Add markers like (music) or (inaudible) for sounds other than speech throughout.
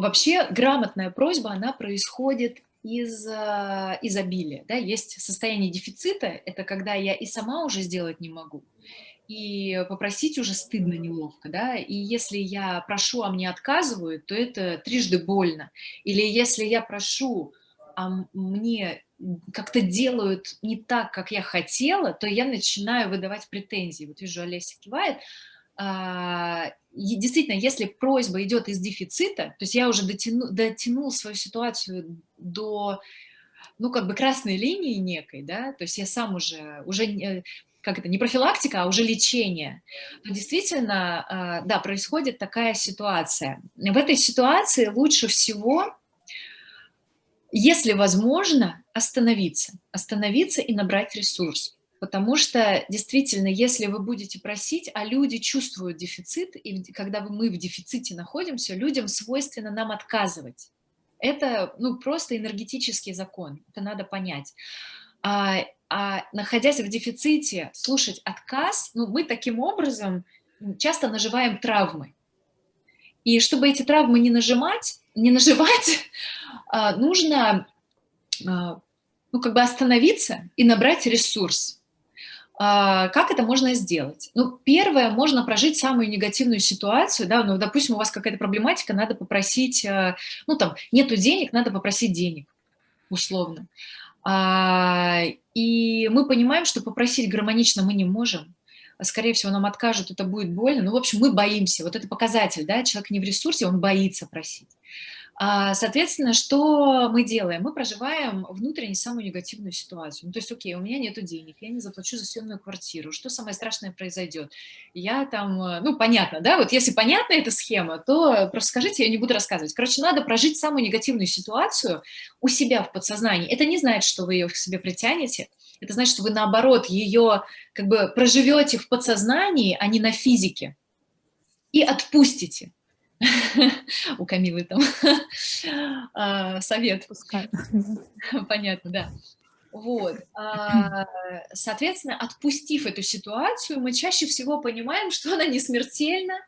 вообще грамотная просьба, она происходит из э, изобилия. Да? Есть состояние дефицита, это когда я и сама уже сделать не могу, и попросить уже стыдно, неловко, да, и если я прошу, а мне отказывают, то это трижды больно. Или если я прошу, а мне как-то делают не так, как я хотела, то я начинаю выдавать претензии. Вот вижу, Олеся кивает. А, действительно, если просьба идет из дефицита, то есть я уже дотяну, дотянул свою ситуацию до, ну, как бы красной линии некой, да, то есть я сам уже, уже как это, не профилактика, а уже лечение, то действительно, а, да, происходит такая ситуация. В этой ситуации лучше всего, если возможно, остановиться, остановиться и набрать ресурс. Потому что действительно, если вы будете просить, а люди чувствуют дефицит, и когда мы в дефиците находимся, людям свойственно нам отказывать. Это ну, просто энергетический закон, это надо понять. А, а находясь в дефиците, слушать отказ, ну, мы таким образом часто наживаем травмы. И чтобы эти травмы не нажимать, не наживать, а, нужно а, ну, как бы остановиться и набрать ресурс. А, как это можно сделать? Ну, первое, можно прожить самую негативную ситуацию, да, ну, допустим, у вас какая-то проблематика, надо попросить, ну, там, нету денег, надо попросить денег, условно. А, и мы понимаем, что попросить гармонично мы не можем. Скорее всего, нам откажут, это будет больно. Ну, в общем, мы боимся. Вот это показатель, да, человек не в ресурсе, он боится просить. А, соответственно, что мы делаем? Мы проживаем внутренне самую негативную ситуацию. Ну, то есть, окей, у меня нет денег, я не заплачу за съемную квартиру, что самое страшное произойдет? Я там, э, ну, понятно, да, вот если понятна эта схема, то просто скажите, я не буду рассказывать. Короче, надо прожить самую негативную ситуацию у себя в подсознании. Это не значит, что вы ее к себе притянете, это значит, что вы, наоборот, ее как бы проживете в подсознании, а не на физике, и отпустите. У Камилы там (laughs) а, совет. (laughs) Понятно, да. Вот. А, соответственно, отпустив эту ситуацию, мы чаще всего понимаем, что она не смертельна,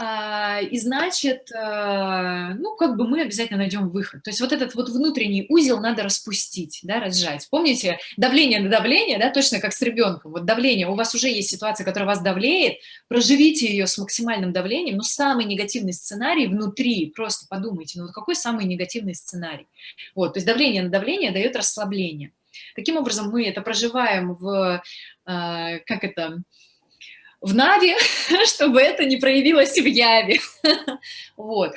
и значит, а, ну, как бы мы обязательно найдем выход. То есть вот этот вот внутренний узел надо распустить, да, разжать. Помните, давление на давление, да, точно как с ребенком. Вот давление, у вас уже есть ситуация, которая вас давлеет, проживите ее с максимальным давлением, но самый негативный сценарий внутри, просто подумайте, ну вот какой самый негативный сценарий? Вот, то есть давление на давление дает расслабление. Таким образом, мы это проживаем в, а, как это, в Наве, (laughs) чтобы это не проявилось в Яве. (laughs) вот.